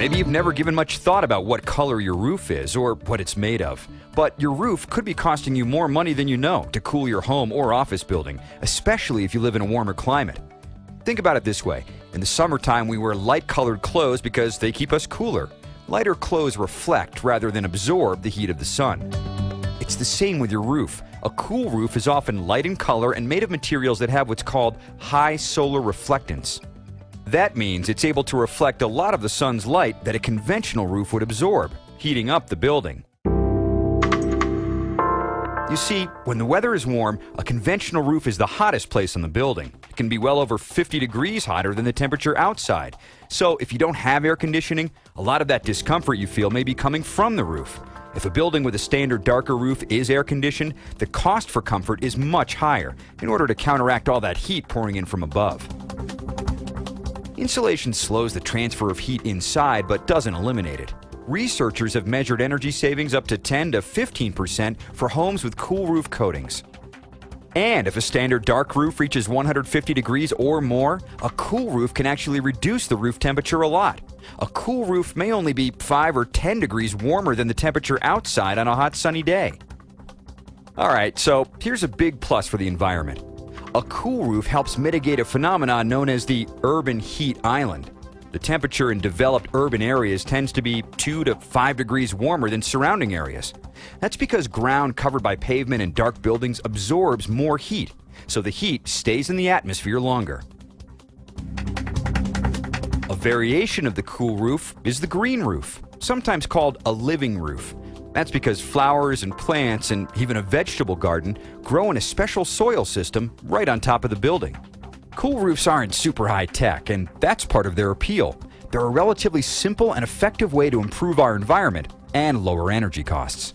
Maybe you've never given much thought about what color your roof is or what it's made of. But your roof could be costing you more money than you know to cool your home or office building, especially if you live in a warmer climate. Think about it this way. In the summertime, we wear light colored clothes because they keep us cooler. Lighter clothes reflect rather than absorb the heat of the sun. It's the same with your roof. A cool roof is often light in color and made of materials that have what's called high solar reflectance. That means it's able to reflect a lot of the sun's light that a conventional roof would absorb, heating up the building. You see, when the weather is warm, a conventional roof is the hottest place on the building. It can be well over 50 degrees hotter than the temperature outside. So if you don't have air conditioning, a lot of that discomfort you feel may be coming from the roof. If a building with a standard darker roof is air conditioned, the cost for comfort is much higher in order to counteract all that heat pouring in from above. Insulation slows the transfer of heat inside but doesn't eliminate it. Researchers have measured energy savings up to 10 to 15% for homes with cool roof coatings. And if a standard dark roof reaches 150 degrees or more, a cool roof can actually reduce the roof temperature a lot. A cool roof may only be 5 or 10 degrees warmer than the temperature outside on a hot sunny day. Alright, so here's a big plus for the environment. A cool roof helps mitigate a phenomenon known as the urban heat island. The temperature in developed urban areas tends to be 2 to 5 degrees warmer than surrounding areas. That's because ground covered by pavement and dark buildings absorbs more heat, so the heat stays in the atmosphere longer. A variation of the cool roof is the green roof, sometimes called a living roof. That's because flowers and plants and even a vegetable garden grow in a special soil system right on top of the building. Cool roofs aren't super high tech, and that's part of their appeal. They're a relatively simple and effective way to improve our environment and lower energy costs.